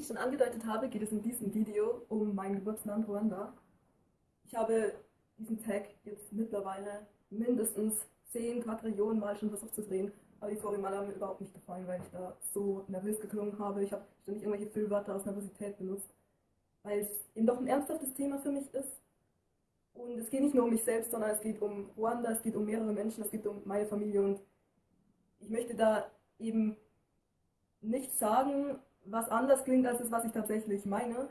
ich schon angedeutet habe, geht es in diesem Video um mein Geburtsland Ruanda. Ich habe diesen Tag jetzt mittlerweile mindestens 10 Quadrillionen Mal schon versucht zu drehen, aber die Vorrimale haben mir überhaupt nicht gefallen, weil ich da so nervös geklungen habe. Ich habe ständig irgendwelche Füllwörter aus Nervosität benutzt, weil es eben doch ein ernsthaftes Thema für mich ist. Und es geht nicht nur um mich selbst, sondern es geht um Ruanda, es geht um mehrere Menschen, es geht um meine Familie und ich möchte da eben nicht sagen, was anders klingt als das, was ich tatsächlich meine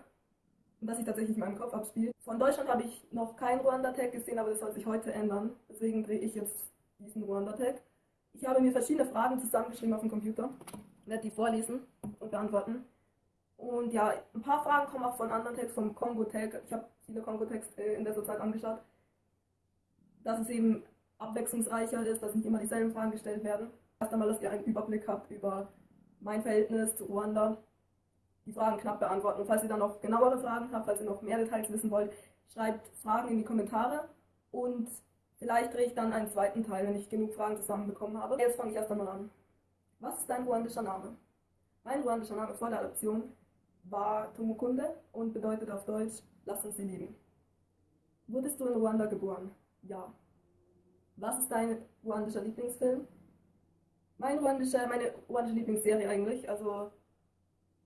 und was sich tatsächlich in meinem Kopf abspielt. Von Deutschland habe ich noch keinen Ruanda-Tag gesehen, aber das soll sich heute ändern. Deswegen drehe ich jetzt diesen Ruanda-Tag. Ich habe mir verschiedene Fragen zusammengeschrieben auf dem Computer, werde die vorlesen und beantworten. Und ja, ein paar Fragen kommen auch von anderen Tags, vom Kongo-Tag. Ich habe viele Kongo-Tags äh, in dieser Zeit angeschaut. Dass es eben abwechslungsreicher ist, dass nicht immer dieselben Fragen gestellt werden. Erst einmal, dass ihr einen Überblick habt über mein Verhältnis zu Ruanda, die Fragen knapp beantworten. Und falls ihr dann noch genauere Fragen habt, falls ihr noch mehr Details wissen wollt, schreibt Fragen in die Kommentare und vielleicht drehe ich dann einen zweiten Teil, wenn ich genug Fragen zusammenbekommen habe. Jetzt fange ich erst einmal an. Was ist dein ruandischer Name? Mein ruandischer Name vor der Adoption war Tumukunde und bedeutet auf Deutsch, lass uns sie lieben. Wurdest du in Ruanda geboren? Ja. Was ist dein ruandischer Lieblingsfilm? Mein ruandischer, meine ruandische Lieblingsserie eigentlich, also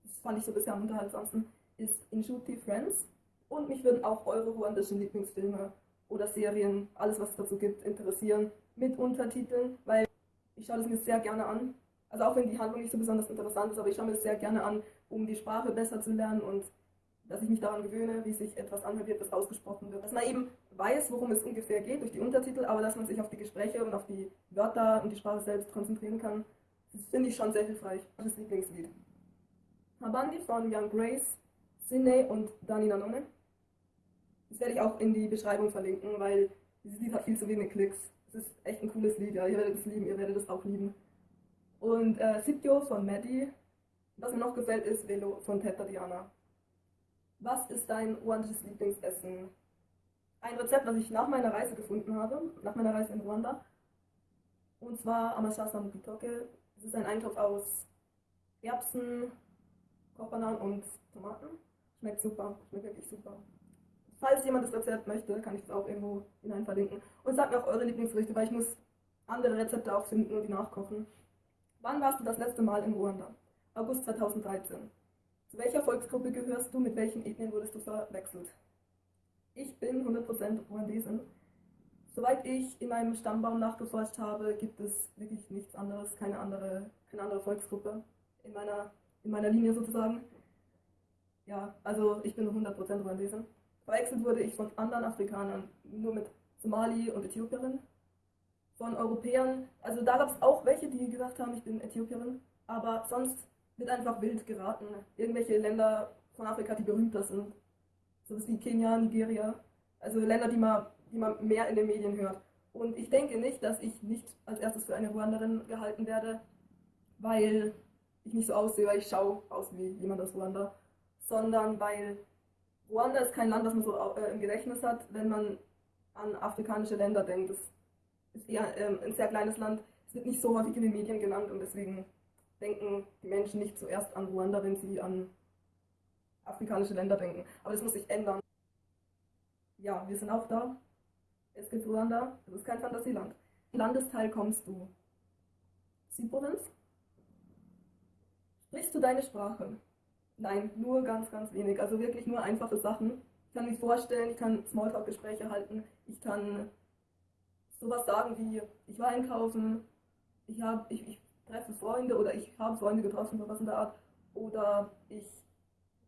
das fand ich so bisher am unterhaltsamsten, ist Inshuti Friends. Und mich würden auch eure ruandischen Lieblingsfilme oder Serien, alles was es dazu gibt, interessieren, mit Untertiteln, weil ich schaue das mir sehr gerne an. Also auch wenn die Handlung nicht so besonders interessant ist, aber ich schaue mir das sehr gerne an, um die Sprache besser zu lernen und dass ich mich daran gewöhne, wie sich etwas anhört, wie etwas ausgesprochen wird. Dass man eben weiß, worum es ungefähr geht durch die Untertitel, aber dass man sich auf die Gespräche und auf die Wörter und die Sprache selbst konzentrieren kann, finde ich schon sehr hilfreich. Das Lieblingslied. Habandi von Young Grace, Sine und Dani Nanone. Das werde ich auch in die Beschreibung verlinken, weil dieses Lied hat viel zu wenig Klicks. Es ist echt ein cooles Lied, ja. Ihr werdet es lieben, ihr werdet es auch lieben. Und äh, Sitio von Maddie. Was mir noch gefällt, ist Velo von Teta Diana. Was ist dein ruandisches Lieblingsessen? Ein Rezept, das ich nach meiner Reise gefunden habe, nach meiner Reise in Ruanda. Und zwar Amashasa Mukitoke. Es ist ein Eintopf aus Erbsen, Kochbananen und Tomaten. Schmeckt super, schmeckt wirklich super. Falls jemand das Rezept möchte, kann ich es auch irgendwo hinein verlinken. Und sagt mir auch eure Lieblingsgerichte, weil ich muss andere Rezepte auch finden und die nachkochen. Wann warst du das letzte Mal in Ruanda? August 2013. Zu welcher Volksgruppe gehörst du? Mit welchen Ethnien wurdest du verwechselt? Ich bin 100% Ruandesin. Soweit ich in meinem Stammbaum nachgeforscht habe, gibt es wirklich nichts anderes, keine andere, keine andere Volksgruppe in meiner, in meiner Linie sozusagen. Ja, also ich bin 100% Ruandesin. Verwechselt wurde ich von anderen Afrikanern, nur mit Somali und Äthiopierin. Von Europäern, also da gab es auch welche, die gesagt haben, ich bin Äthiopierin, aber sonst wird einfach wild geraten. Irgendwelche Länder von Afrika, die berühmter sind. So wie Kenia, Nigeria. Also Länder, die man, die man mehr in den Medien hört. Und ich denke nicht, dass ich nicht als erstes für eine Ruanderin gehalten werde, weil ich nicht so aussehe, weil ich schaue aus wie jemand aus Ruanda, sondern weil Ruanda ist kein Land, das man so äh, im Gedächtnis hat, wenn man an afrikanische Länder denkt. Das ist eher ähm, ein sehr kleines Land. Es wird nicht so häufig in den Medien genannt und deswegen denken die Menschen nicht zuerst an Ruanda, wenn sie an afrikanische Länder denken. Aber das muss sich ändern. Ja, wir sind auch da. Es gibt Ruanda. Das ist kein Fantasieland. Landesteil kommst du? Südprovinz? Sprichst du deine Sprache? Nein, nur ganz, ganz wenig. Also wirklich nur einfache Sachen. Ich kann mich vorstellen, ich kann Smalltalk-Gespräche halten. Ich kann sowas sagen wie, ich war einkaufen, ich, hab, ich, ich treffe Freunde oder ich habe Freunde getroffen, sowas in der Art. Oder ich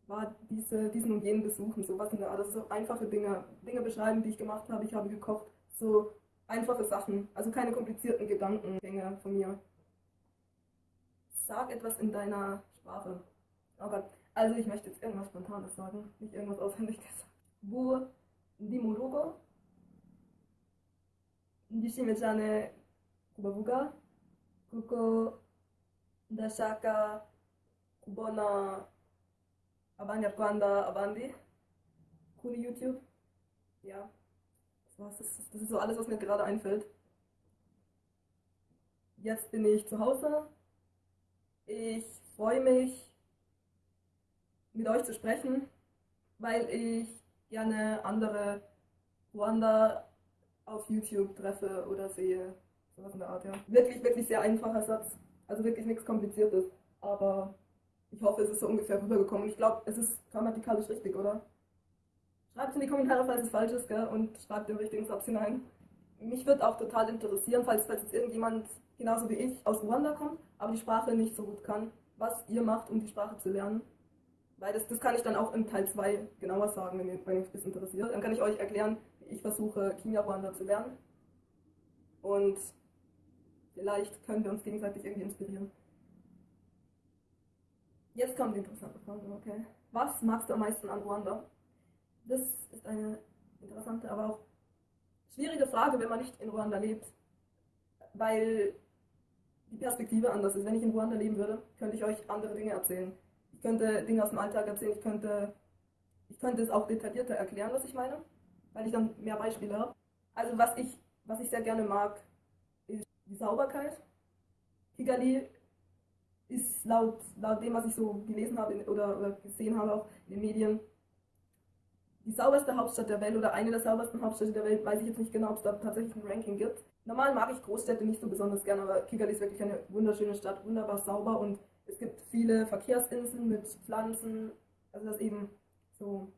war diese, diesen und jenen besuchen, sowas in der Art. Also so einfache Dinge, Dinge beschreiben, die ich gemacht habe. Ich habe gekocht, so einfache Sachen, also keine komplizierten Gedankengänge von mir. Sag etwas in deiner Sprache. Oh Gott, also ich möchte jetzt irgendwas Spontanes sagen, nicht irgendwas auswendig gesagt. Bu ndishimye cyane kubavuga kuko ndashaka kubona abanyarwanda abandi kuri YouTube. Ja, das, das, das ist so alles, was mir gerade einfällt. Jetzt bin ich zu Hause. Ich freue mich, mit euch zu sprechen, weil ich gerne andere Ruanda auf YouTube treffe oder sehe. Sowas in der Art, ja. Wirklich, wirklich sehr einfacher Satz. Also wirklich nichts Kompliziertes. Aber ich hoffe, es ist so ungefähr rübergekommen. Ich glaube, es ist grammatikalisch richtig, oder? Schreibt es in die Kommentare, falls es falsch ist, gell? und schreibt den richtigen Satz hinein. Mich würde auch total interessieren, falls, falls jetzt irgendjemand genauso wie ich aus Ruanda kommt, aber die Sprache nicht so gut kann, was ihr macht, um die Sprache zu lernen. Weil das, das kann ich dann auch in Teil 2 genauer sagen, wenn, wenn euch das interessiert. Dann kann ich euch erklären, wie ich versuche, Kinyarwanda zu lernen. Und vielleicht können wir uns gegenseitig irgendwie inspirieren. Jetzt kommt die interessante Frage, okay. Was magst du am meisten an Ruanda? Das ist eine interessante, aber auch schwierige Frage, wenn man nicht in Ruanda lebt. Weil die Perspektive anders ist. Wenn ich in Ruanda leben würde, könnte ich euch andere Dinge erzählen. Ich könnte Dinge aus dem Alltag erzählen, ich könnte, ich könnte es auch detaillierter erklären, was ich meine, weil ich dann mehr Beispiele habe. Also was ich, was ich sehr gerne mag, ist die Sauberkeit. Kigali ist laut, laut dem, was ich so gelesen habe oder, oder gesehen habe, auch in den Medien, die sauberste Hauptstadt der Welt oder eine der saubersten Hauptstädte der Welt, weiß ich jetzt nicht genau, ob es da tatsächlich ein Ranking gibt. Normal mag ich Großstädte nicht so besonders gerne, aber Kigali ist wirklich eine wunderschöne Stadt, wunderbar sauber und es gibt viele Verkehrsinseln mit Pflanzen, also das eben so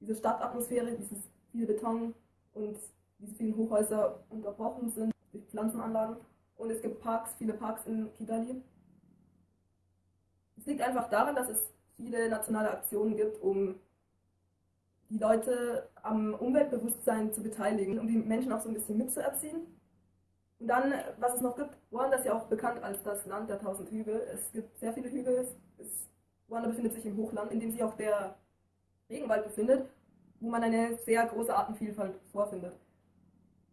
diese Stadtatmosphäre, dieses viele Beton und diese vielen Hochhäuser unterbrochen sind durch Pflanzenanlagen. Und es gibt Parks, viele Parks in Kigali. Es liegt einfach daran, dass es viele nationale Aktionen gibt, um die Leute am Umweltbewusstsein zu beteiligen, um die Menschen auch so ein bisschen mitzuerziehen. Und dann, was es noch gibt, Ruanda ist ja auch bekannt als das Land der tausend Hügel. Es gibt sehr viele Hügel. Es, Ruanda befindet sich im Hochland, in dem sich auch der Regenwald befindet, wo man eine sehr große Artenvielfalt vorfindet.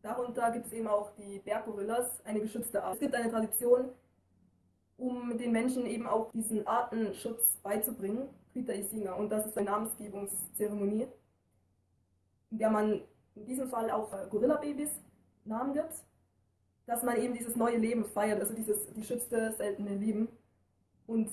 Darunter gibt es eben auch die Berggorillas, eine geschützte Art. Es gibt eine Tradition, um den Menschen eben auch diesen Artenschutz beizubringen, Krita Isinga. Und das ist eine Namensgebungszeremonie in der man in diesem Fall auch äh, Gorilla-Babys Namen gibt, dass man eben dieses neue Leben feiert, also dieses geschützte, seltene Leben. Und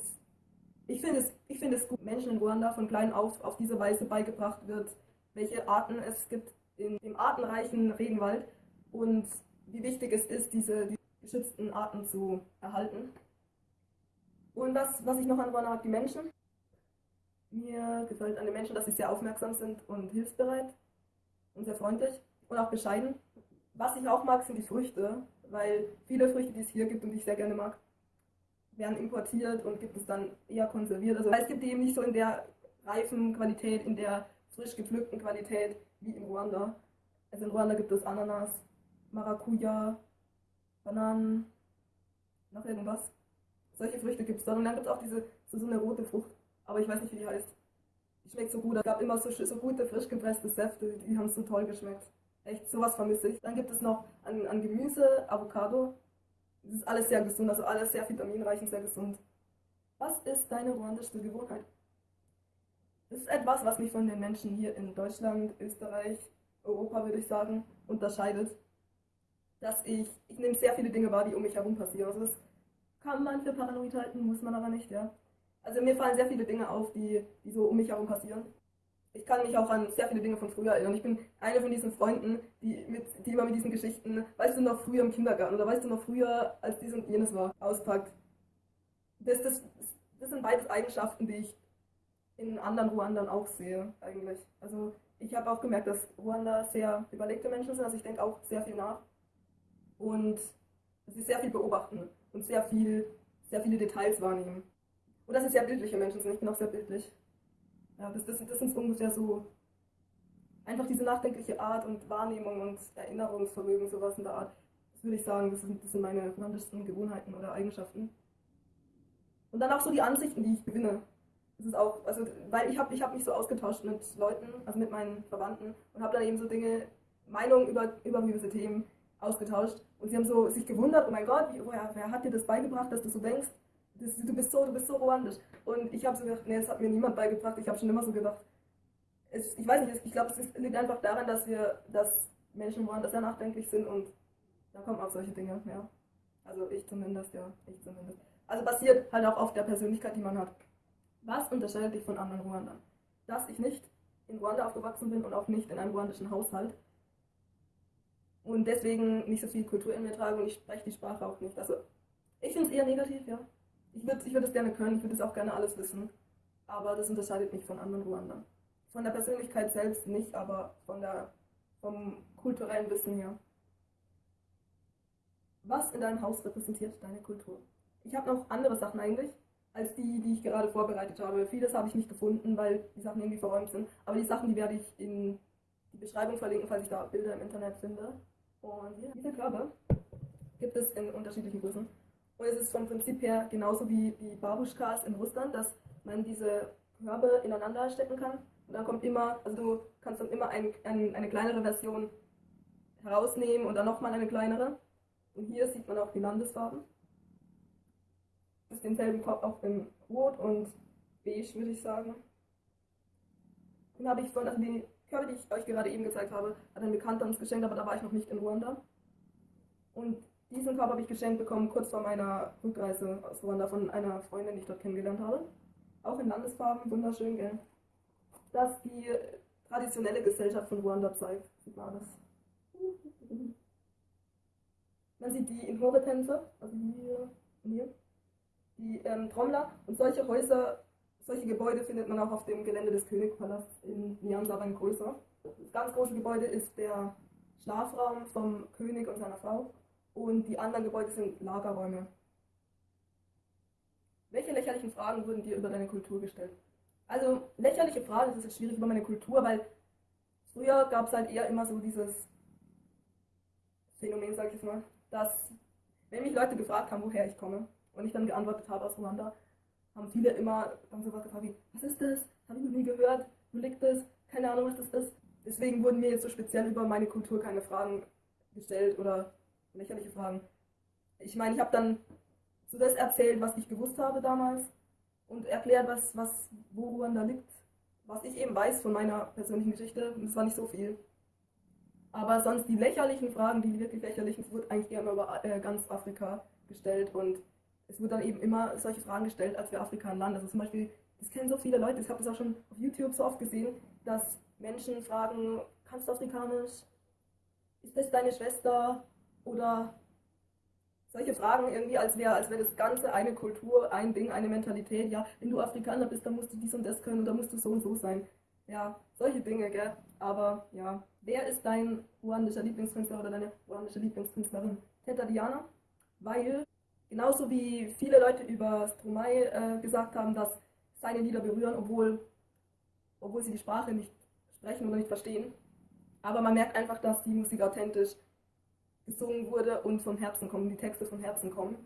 ich finde es, ich find es gut, Menschen in Ruanda von klein auf auf diese Weise beigebracht wird, welche Arten es gibt in dem artenreichen Regenwald und wie wichtig es ist, diese, die geschützten Arten zu erhalten. Und was, was ich noch an Ruanda mag, die Menschen. Mir gefällt an den Menschen, dass sie sehr aufmerksam sind und hilfsbereit und sehr freundlich und auch bescheiden. Was ich auch mag, sind die Früchte, weil viele Früchte, die es hier gibt und die ich sehr gerne mag, werden importiert und gibt es dann eher konserviert. Also es gibt die eben nicht so in der reifen Qualität, in der frisch gepflückten Qualität wie in Ruanda. Also in Ruanda gibt es Ananas, Maracuja, Bananen, noch irgendwas. Solche Früchte gibt es dann. Und dann gibt es auch diese, so, so eine rote Frucht, aber ich weiß nicht, wie die heißt. Die schmeckt so gut. Es gab immer so, so gute, frisch gepresste Säfte, die haben so toll geschmeckt. Echt, sowas vermisse ich. Dann gibt es noch an, an Gemüse, Avocado. Das ist alles sehr gesund, also alles sehr vitaminreich und sehr gesund. Was ist deine ruandische Gewohnheit? Das ist etwas, was mich von den Menschen hier in Deutschland, Österreich, Europa, würde ich sagen, unterscheidet. Dass ich, ich nehme sehr viele Dinge wahr, die um mich herum passieren. Also das kann man für paranoid halten, muss man aber nicht, ja. Also mir fallen sehr viele Dinge auf, die, die so um mich herum passieren. Ich kann mich auch an sehr viele Dinge von früher erinnern. Ich bin eine von diesen Freunden, die, mit, die immer mit diesen Geschichten, weißt du noch früher im Kindergarten oder weißt du noch früher, als dies und jenes war, auspackt. Das, das, das sind beides Eigenschaften, die ich in anderen Ruandern auch sehe, eigentlich. Also ich habe auch gemerkt, dass Ruanda sehr überlegte Menschen sind, also ich denke auch sehr viel nach. Und sie sehr viel beobachten und sehr viel, sehr viele Details wahrnehmen. Und dass sie sehr bildliche Menschen sind. Ich bin auch sehr bildlich. Ja, das, das, das sind ungefähr so einfach diese nachdenkliche Art und Wahrnehmung und Erinnerungsvermögen, sowas in der Art. Das würde ich sagen, das sind, das sind meine romantischsten Gewohnheiten oder Eigenschaften. Und dann auch so die Ansichten, die ich gewinne. Das ist auch, also, weil ich habe ich hab mich so ausgetauscht mit Leuten, also mit meinen Verwandten und habe dann eben so Dinge, Meinungen über, über gewisse Themen ausgetauscht. Und sie haben so sich gewundert, oh mein Gott, wie, woher, wer hat dir das beigebracht, dass du so denkst? das, du bist so, du bist so romantisch. Und ich habe so gedacht, nee, das hat mir niemand beigebracht. Ich habe schon immer so gedacht. Es, ich weiß nicht, ich glaube, es liegt einfach daran, dass wir, dass Menschen woanders sehr nachdenklich sind und da kommen auch solche Dinge, ja. Also ich zumindest, ja, ich zumindest. Also basiert halt auch auf der Persönlichkeit, die man hat. Was unterscheidet dich von anderen Ruandern? Dass ich nicht in Ruanda aufgewachsen bin und auch nicht in einem ruandischen Haushalt und deswegen nicht so viel Kultur in mir trage und ich spreche die Sprache auch nicht. Also ich finde es eher negativ, ja. Ich würde ich würd es gerne können, ich würde es auch gerne alles wissen, aber das unterscheidet mich von anderen Ruandern. Von der Persönlichkeit selbst nicht, aber von der, vom kulturellen Wissen her. Was in deinem Haus repräsentiert deine Kultur? Ich habe noch andere Sachen eigentlich, als die, die ich gerade vorbereitet habe. Vieles habe ich nicht gefunden, weil die Sachen irgendwie verräumt sind. Aber die Sachen, die werde ich in die Beschreibung verlinken, falls ich da Bilder im Internet finde. Und diese Körbe gibt es in unterschiedlichen Größen. Und es ist vom Prinzip her genauso wie die Babuschkas in Russland, dass man diese Körbe ineinander stecken kann. Und dann kommt immer, also du kannst dann immer ein, ein, eine kleinere Version herausnehmen und dann nochmal eine kleinere. Und hier sieht man auch die Landesfarben. Das ist denselben Korb auch in Rot und Beige, würde ich sagen. Den habe ich von, also die Körbe, die ich euch gerade eben gezeigt habe, hat ein Bekannter uns geschenkt, aber da war ich noch nicht in Ruanda. Und diesen Korb habe ich geschenkt bekommen kurz vor meiner Rückreise aus Ruanda von einer Freundin, die ich dort kennengelernt habe. Auch in Landesfarben, wunderschön, gell? Das die traditionelle Gesellschaft von Ruanda zeigt. Sieht man das? Man sieht die Inhore-Tänze, also hier und hier, die ähm, Trommler und solche Häuser solche Gebäude findet man auch auf dem Gelände des Königpalasts in Nyanza, aber größer. Das ganz große Gebäude ist der Schlafraum vom König und seiner Frau und die anderen Gebäude sind Lagerräume. Welche lächerlichen Fragen wurden dir über deine Kultur gestellt? Also lächerliche Fragen, das ist schwierig über meine Kultur, weil früher gab es halt eher immer so dieses Phänomen, sag ich jetzt mal, dass wenn mich Leute gefragt haben, woher ich komme und ich dann geantwortet habe aus Ruanda, haben viele immer dann so was gefragt wie, was ist das? Habe ich noch nie gehört? Wo liegt das? Keine Ahnung, was das ist. Deswegen wurden mir jetzt so speziell über meine Kultur keine Fragen gestellt oder lächerliche Fragen. Ich meine, ich habe dann so das erzählt, was ich gewusst habe damals und erklärt, was, was, wo Ruanda liegt, was ich eben weiß von meiner persönlichen Geschichte. Und das war nicht so viel. Aber sonst die lächerlichen Fragen, die wirklich lächerlichen, wurden eigentlich immer über äh, ganz Afrika gestellt und es wird dann eben immer solche Fragen gestellt, als wir Afrika ein Land. Also zum Beispiel, das kennen so viele Leute, ich habe das auch schon auf YouTube so oft gesehen, dass Menschen fragen, kannst du Afrikanisch? Ist das deine Schwester? Oder solche Fragen irgendwie, als wäre als wär das Ganze eine Kultur, ein Ding, eine Mentalität. Ja, wenn du Afrikaner bist, dann musst du dies und das können, oder musst du so und so sein. Ja, solche Dinge, gell? Aber ja, wer ist dein ruandischer Lieblingskünstler oder deine ruandische Lieblingskünstlerin? Teta Diana, weil Genauso wie viele Leute über Stromae äh, gesagt haben, dass seine Lieder berühren, obwohl, obwohl sie die Sprache nicht sprechen oder nicht verstehen. Aber man merkt einfach, dass die Musik authentisch gesungen wurde und vom Herzen kommen, die Texte vom Herzen kommen.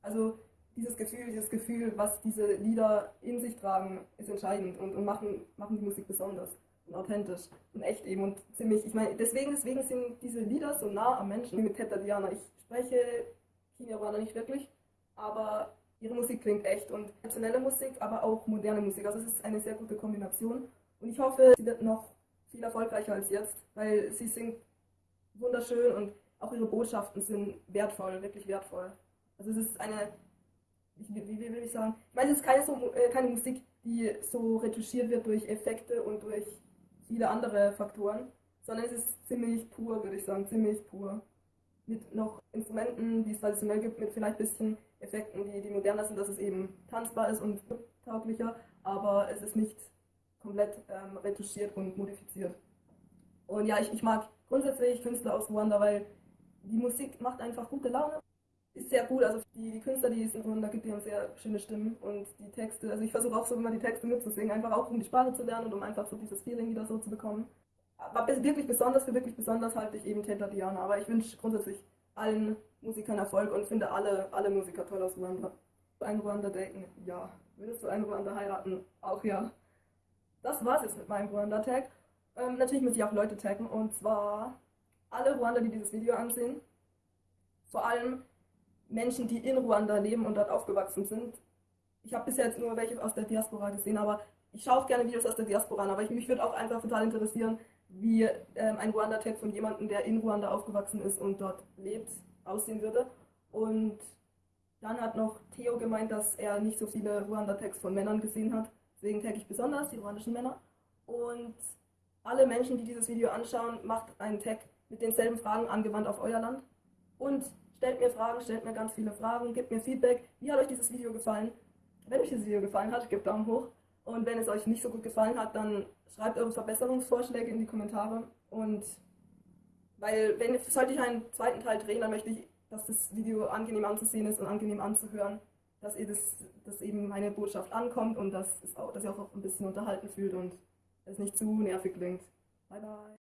Also dieses Gefühl, dieses Gefühl, was diese Lieder in sich tragen, ist entscheidend und, und machen, machen die Musik besonders und authentisch und echt eben und ziemlich, ich meine, deswegen, deswegen sind diese Lieder so nah am Menschen, wie mit Teta Diana. Ich spreche Kinyarwanda nicht wirklich, aber ihre Musik klingt echt und traditionelle Musik, aber auch moderne Musik. Also es ist eine sehr gute Kombination und ich hoffe, sie wird noch viel erfolgreicher als jetzt, weil sie singt wunderschön und auch ihre Botschaften sind wertvoll, wirklich wertvoll. Also es ist eine, wie, wie, wie will ich sagen, ich meine, es ist keine, so, äh, keine Musik, die so retuschiert wird durch Effekte und durch viele andere Faktoren, sondern es ist ziemlich pur, würde ich sagen, ziemlich pur mit noch Instrumenten, die es traditionell gibt, mit vielleicht ein bisschen Effekten, die, die moderner sind, dass es eben tanzbar ist und tauglicher, aber es ist nicht komplett ähm, retuschiert und modifiziert. Und ja, ich, ich mag grundsätzlich Künstler aus Ruanda, weil die Musik macht einfach gute Laune. Ist sehr gut, also die, die Künstler, die es in Ruanda gibt, die haben sehr schöne Stimmen und die Texte, also ich versuche auch so immer die Texte mitzusingen, einfach auch um die Sprache zu lernen und um einfach so dieses Feeling wieder so zu bekommen war wirklich besonders, für wirklich besonders halte ich eben Teta Diana. Aber ich wünsche grundsätzlich allen Musikern Erfolg und finde alle, alle Musiker toll aus Ruanda. Ein Ruanda daten? Ja. Würdest du einen Ruanda heiraten? Auch ja. Das war's jetzt mit meinem Ruanda-Tag. Ähm, natürlich muss ich auch Leute taggen und zwar alle Ruanda, die dieses Video ansehen. Vor allem Menschen, die in Ruanda leben und dort aufgewachsen sind. Ich habe bisher jetzt nur welche aus der Diaspora gesehen, aber ich schaue auch gerne Videos aus der Diaspora an, aber ich, mich würde auch einfach total interessieren, wie ähm, ein Ruanda-Tag von jemandem, der in Ruanda aufgewachsen ist und dort lebt, aussehen würde. Und Dann hat noch Theo gemeint, dass er nicht so viele Ruanda-Tags von Männern gesehen hat. Deswegen tagge ich besonders die ruandischen Männer. Und alle Menschen, die dieses Video anschauen, macht einen Tag mit denselben Fragen angewandt auf euer Land. Und stellt mir Fragen, stellt mir ganz viele Fragen, gebt mir Feedback. Wie hat euch dieses Video gefallen? Wenn euch dieses Video gefallen hat, gebt Daumen hoch. Und wenn es euch nicht so gut gefallen hat, dann schreibt eure Verbesserungsvorschläge in die Kommentare. Und weil, wenn sollte ich einen zweiten Teil drehen, dann möchte ich, dass das Video angenehm anzusehen ist und angenehm anzuhören, dass ihr das, dass eben meine Botschaft ankommt und dass, auch, dass ihr auch ein bisschen unterhalten fühlt und es nicht zu nervig klingt. Bye bye.